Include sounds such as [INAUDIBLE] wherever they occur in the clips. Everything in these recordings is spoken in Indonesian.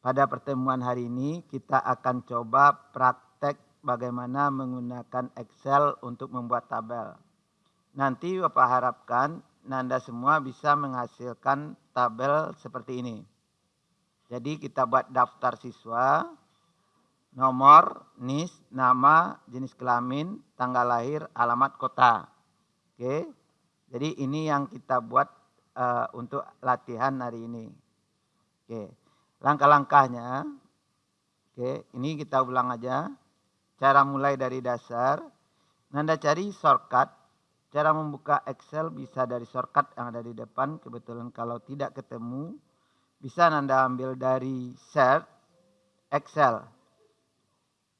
pada pertemuan hari ini kita akan coba praktek bagaimana menggunakan Excel untuk membuat tabel. Nanti Bapak harapkan Nanda semua bisa menghasilkan tabel seperti ini. Jadi kita buat daftar siswa, nomor, NIS, nama, jenis kelamin, tanggal lahir, alamat kota. Oke. Jadi ini yang kita buat uh, untuk latihan hari ini. Oke. Langkah-langkahnya, oke, ini kita ulang aja. Cara mulai dari dasar, Nanda cari shortcut. Cara membuka Excel bisa dari shortcut yang ada di depan. Kebetulan kalau tidak ketemu, bisa Nanda ambil dari Search, Excel.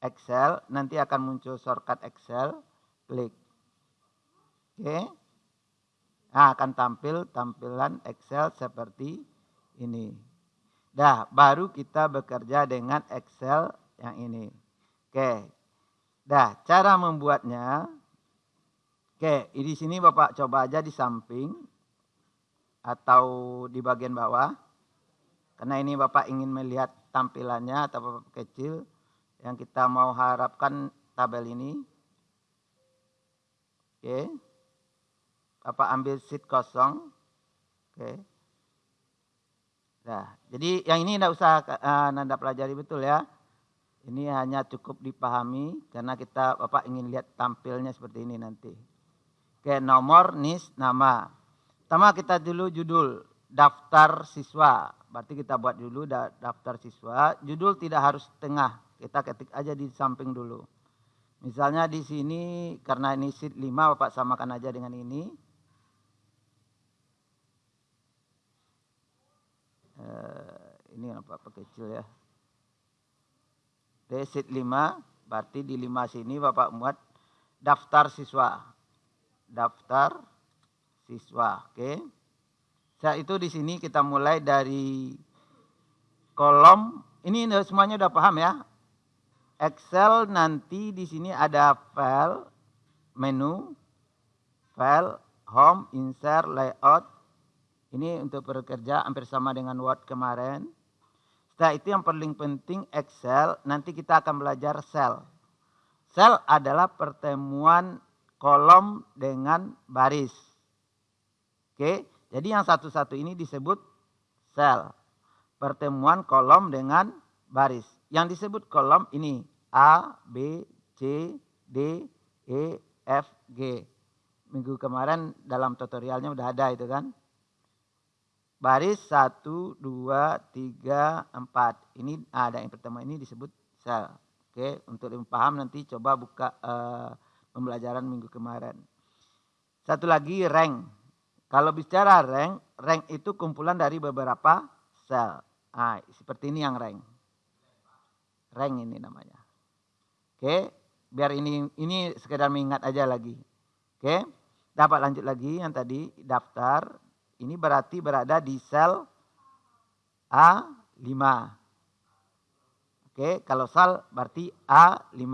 Excel, nanti akan muncul shortcut Excel, klik. Oke. Nah, akan tampil tampilan Excel seperti ini. Dah, baru kita bekerja dengan Excel yang ini. Oke. Dah, cara membuatnya. Oke, di sini Bapak coba aja di samping atau di bagian bawah. Karena ini Bapak ingin melihat tampilannya atau Bapak kecil yang kita mau harapkan tabel ini. Oke. Bapak ambil sheet kosong. Oke. Nah, jadi yang ini tidak usah uh, Nanda pelajari betul ya. Ini hanya cukup dipahami karena kita Bapak ingin lihat tampilnya seperti ini nanti. Oke, nomor, NIS, nama. Pertama kita dulu judul daftar siswa. Berarti kita buat dulu daftar siswa. Judul tidak harus tengah. Kita ketik aja di samping dulu. Misalnya di sini karena ini sheet 5 Bapak samakan aja dengan ini. Uh, ini apa, apa kecil ya. Desit 5, berarti di 5 sini Bapak muat daftar siswa. Daftar siswa, oke. Okay. Saat itu di sini kita mulai dari kolom, ini semuanya udah paham ya. Excel nanti di sini ada file, menu, file, home, insert, layout, ini untuk bekerja hampir sama dengan Word kemarin. Setelah itu yang paling penting Excel, nanti kita akan belajar sel. Sel adalah pertemuan kolom dengan baris. Oke, jadi yang satu-satu ini disebut sel. Pertemuan kolom dengan baris. Yang disebut kolom ini A, B, C, D, E, F, G. Minggu kemarin dalam tutorialnya udah ada itu kan. Baris 1, 2, 3, 4. Ini ada yang pertama ini disebut sel. Oke, untuk lebih paham nanti coba buka uh, pembelajaran minggu kemarin. Satu lagi rank. Kalau bicara rank, rank itu kumpulan dari beberapa sel. Nah, seperti ini yang rank. Rank ini namanya. Oke, biar ini ini sekedar mengingat aja lagi. Oke, dapat lanjut lagi yang tadi daftar ini berarti berada di sel A5. Oke, kalau sel berarti A5.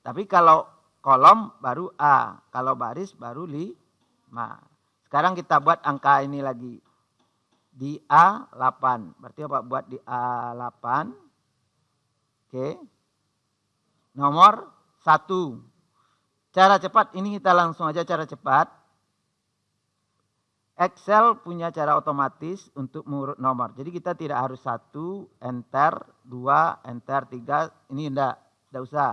Tapi kalau kolom baru A, kalau baris baru 5. Sekarang kita buat angka ini lagi. Di A8. Berarti apa buat di A8. Oke. Nomor 1. Cara cepat ini kita langsung aja cara cepat. Excel punya cara otomatis untuk mengurut nomor. Jadi kita tidak harus satu, enter, dua, enter, tiga. Ini enggak, enggak usah.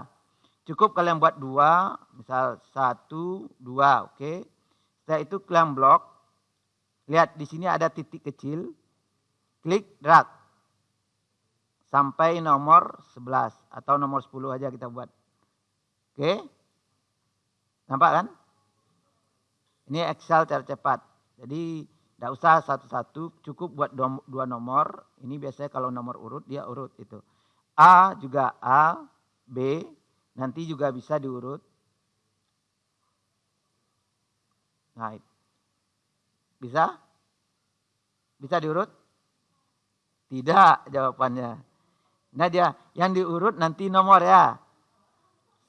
Cukup kalian buat dua, misal satu, dua, oke. Okay. Setelah itu kalian blok. Lihat di sini ada titik kecil. Klik drag. Sampai nomor 11 atau nomor 10 aja kita buat. Oke. Okay. Nampak kan? Ini Excel cara cepat. Jadi tidak usah satu-satu, cukup buat dua nomor. Ini biasanya kalau nomor urut dia urut itu. A juga A, B, nanti juga bisa diurut. Nah, bisa? Bisa diurut? Tidak jawabannya. Nah dia yang diurut nanti nomor ya.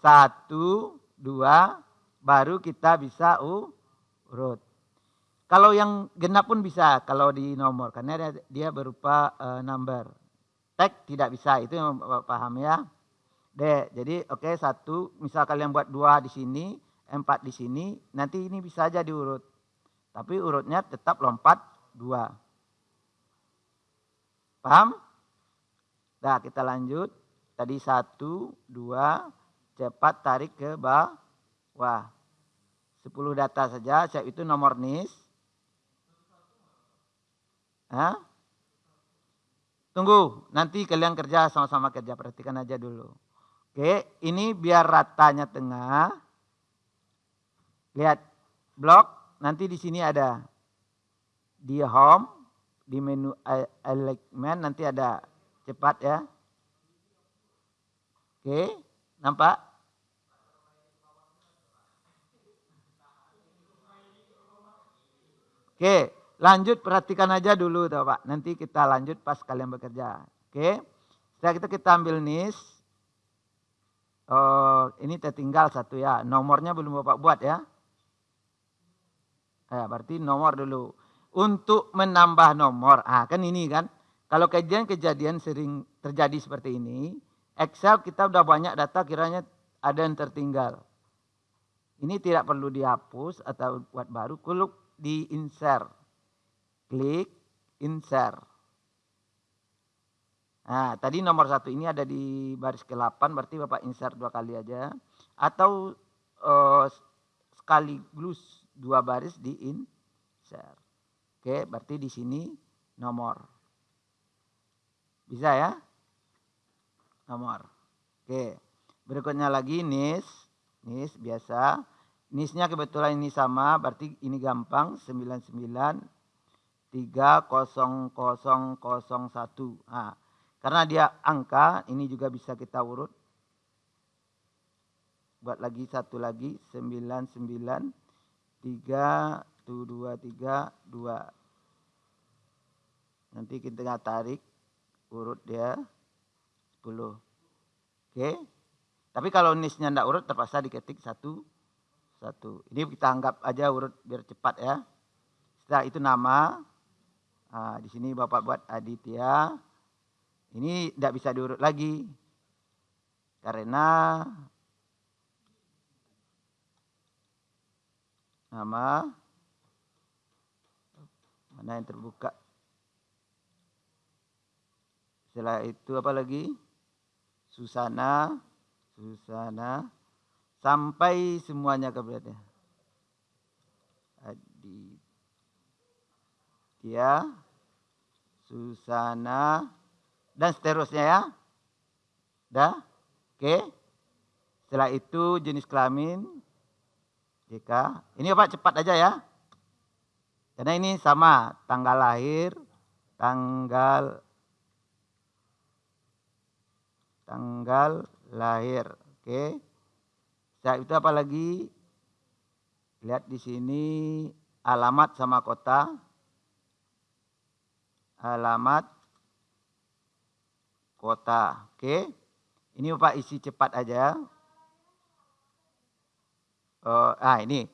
Satu, dua, baru kita bisa urut. Kalau yang genap pun bisa kalau di nomor karena dia, berupa uh, number. tag tidak bisa. Itu yang paham ya. D. Jadi oke okay, satu, misal kalian buat dua di sini, empat di sini, nanti ini bisa aja diurut. Tapi urutnya tetap lompat dua. Paham? Nah kita lanjut. Tadi satu, dua, cepat tarik ke bawah. Sepuluh data saja, siap itu nomor NIS. Hah? Tunggu, nanti kalian kerja sama-sama kerja, perhatikan aja dulu. Oke, ini biar ratanya tengah. Lihat blok, nanti di sini ada di home, di menu alignment nanti ada cepat ya. Oke, nampak? Oke, lanjut perhatikan aja dulu Pak. Nanti kita lanjut pas kalian bekerja. Oke. Setelah itu kita ambil NIS. Oh, ini tertinggal satu ya. Nomornya belum Bapak buat ya. Ya, berarti nomor dulu. Untuk menambah nomor, ah kan ini kan. Kalau kejadian-kejadian sering terjadi seperti ini, Excel kita udah banyak data kiranya ada yang tertinggal. Ini tidak perlu dihapus atau buat baru, kuluk di insert. Klik insert. Nah, tadi nomor satu ini ada di baris ke-8, berarti Bapak insert dua kali aja. Atau uh, sekaligus dua baris di insert. Oke, berarti di sini nomor. Bisa ya? Nomor. Oke. Berikutnya lagi NIS. NIS biasa. NISnya kebetulan ini sama, berarti ini gampang. 99 30001. Nah, karena dia angka, ini juga bisa kita urut. Buat lagi satu lagi, 99, 3, 2, 3, 2. Nanti kita tarik urut dia 10. Oke. Tapi kalau nisnya tidak urut terpaksa diketik satu satu. Ini kita anggap aja urut biar cepat ya. Setelah itu nama. Nah, di sini Bapak buat Aditya. Ini tidak bisa diurut lagi. Karena nama mana yang terbuka. Setelah itu apa lagi? Susana, Susana, sampai semuanya kepada Aditya, Susana, dan seterusnya ya. Dah? Oke. Setelah itu jenis kelamin. JK. Ini Pak cepat aja ya. Karena ini sama tanggal lahir, tanggal tanggal lahir. Oke. Setelah itu apa lagi? Lihat di sini alamat sama kota. Alamat kota. Oke. Ini Bapak isi cepat aja. Oh, ah ini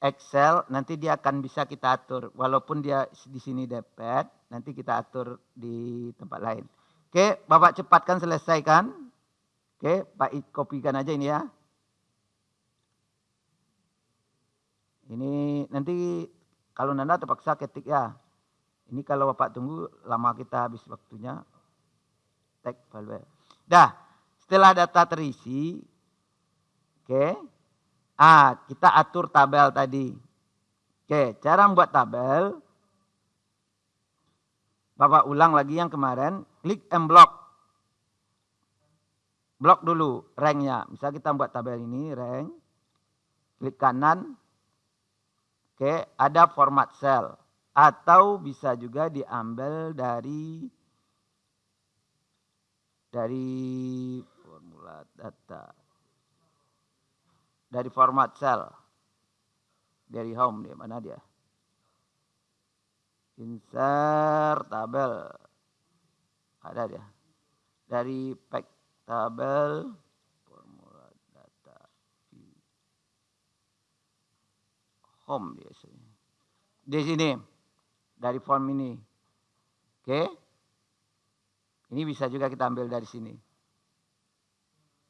Excel nanti dia akan bisa kita atur walaupun dia di sini dapat nanti kita atur di tempat lain. Oke, Bapak cepatkan selesaikan. Oke, Pak kopikan aja ini ya. Ini nanti kalau Nanda terpaksa ketik ya. Ini kalau Bapak tunggu lama kita habis waktunya tag value. Dah, setelah data terisi, oke, okay, ah kita atur tabel tadi. Oke, okay, cara membuat tabel, Bapak ulang lagi yang kemarin, klik and block. Blok dulu ranknya. Misal kita buat tabel ini, rank. Klik kanan. Oke, ada format cell. Atau bisa juga diambil dari dari formula data. Dari format cell dari home dia mana dia? Insert tabel. Ada dia. Dari pack tabel formula data home dia sini di sini dari form ini oke. Ini bisa juga kita ambil dari sini.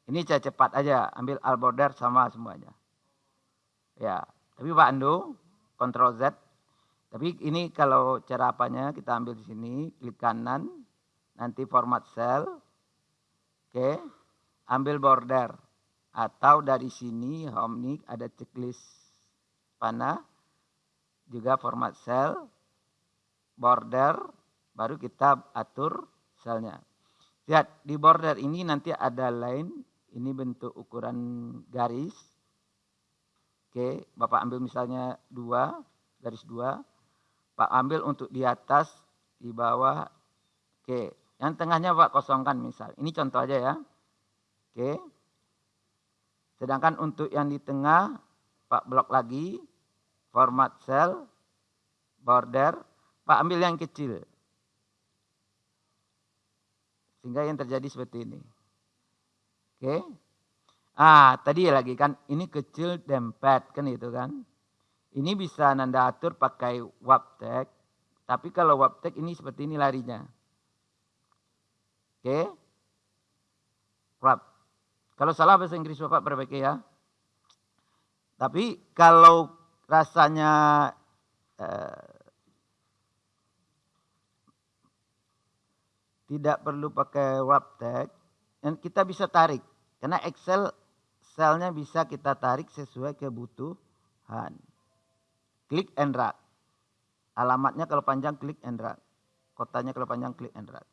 Ini cara cepat aja, ambil all border sama semuanya. Ya, tapi Pak Ando, Ctrl Z. Tapi ini kalau cara apanya kita ambil di sini, klik kanan, nanti format cell. Oke, ambil border. Atau dari sini home nih ada checklist panah, juga format cell, border, baru kita atur selnya. Lihat di border ini nanti ada line, ini bentuk ukuran garis. Oke, Bapak ambil misalnya dua, garis dua. Pak ambil untuk di atas, di bawah. Oke, yang tengahnya Pak kosongkan misal. Ini contoh aja ya. Oke. Sedangkan untuk yang di tengah, Pak blok lagi, format cell, border, Pak ambil yang kecil. Sehingga yang terjadi seperti ini. Oke. Ah, tadi lagi kan ini kecil dempet kan itu kan. Ini bisa Nanda atur pakai waptek. Tapi kalau waptek ini seperti ini larinya. Oke. Wrap. Kalau salah bahasa Inggris Bapak perbaiki ya. Tapi kalau rasanya eh, tidak perlu pakai wrap tag dan kita bisa tarik karena Excel selnya bisa kita tarik sesuai kebutuhan. Klik and drag. Alamatnya kalau panjang klik and drag. Kotanya kalau panjang klik and drag.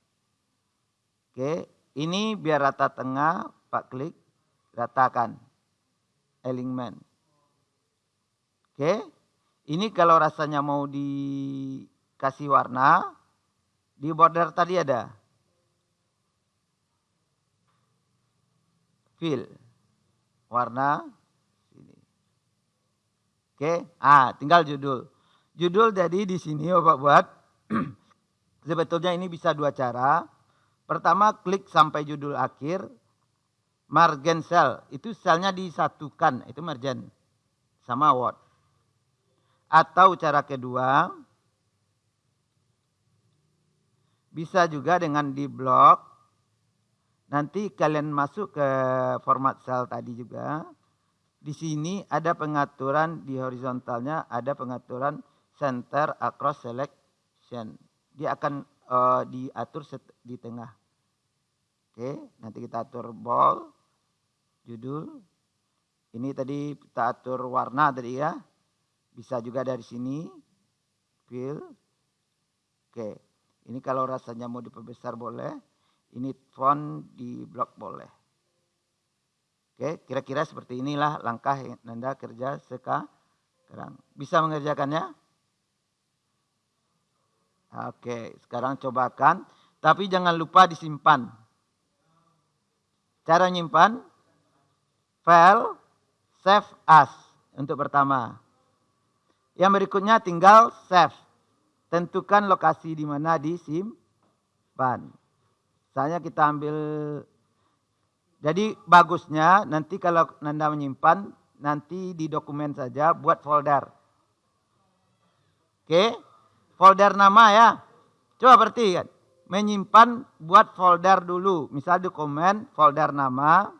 Oke, ini biar rata tengah, Pak klik, ratakan. Alignment. Oke, ini kalau rasanya mau dikasih warna, di border tadi ada. Fill warna sini. Oke, ah tinggal judul. Judul jadi di sini Bapak buat [CLEARS THROAT] sebetulnya ini bisa dua cara. Pertama klik sampai judul akhir, margin cell itu selnya disatukan itu margin sama word. Atau cara kedua bisa juga dengan di blok Nanti kalian masuk ke format cell tadi juga. Di sini ada pengaturan di horizontalnya, ada pengaturan center across selection. Dia akan uh, diatur di tengah. Oke, nanti kita atur ball, judul. Ini tadi kita atur warna tadi ya. Bisa juga dari sini. Fill. Oke, ini kalau rasanya mau diperbesar boleh ini font di blok boleh. Oke, kira-kira seperti inilah langkah Anda kerja sekarang. Bisa mengerjakannya? Oke, sekarang cobakan. Tapi jangan lupa disimpan. Cara nyimpan, file, save as untuk pertama. Yang berikutnya tinggal save. Tentukan lokasi di mana disimpan. Misalnya kita ambil jadi bagusnya nanti kalau Nanda menyimpan nanti di dokumen saja buat folder. Oke? Folder nama ya. Coba perhatikan. Menyimpan buat folder dulu. Misal dokumen folder nama.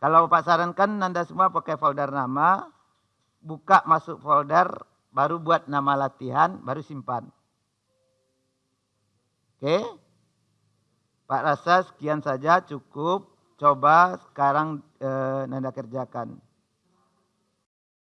Kalau Pak sarankan Nanda semua pakai folder nama. Buka masuk folder baru buat nama latihan baru simpan. Oke. Pak rasa sekian saja cukup. Coba sekarang eh, Nanda kerjakan.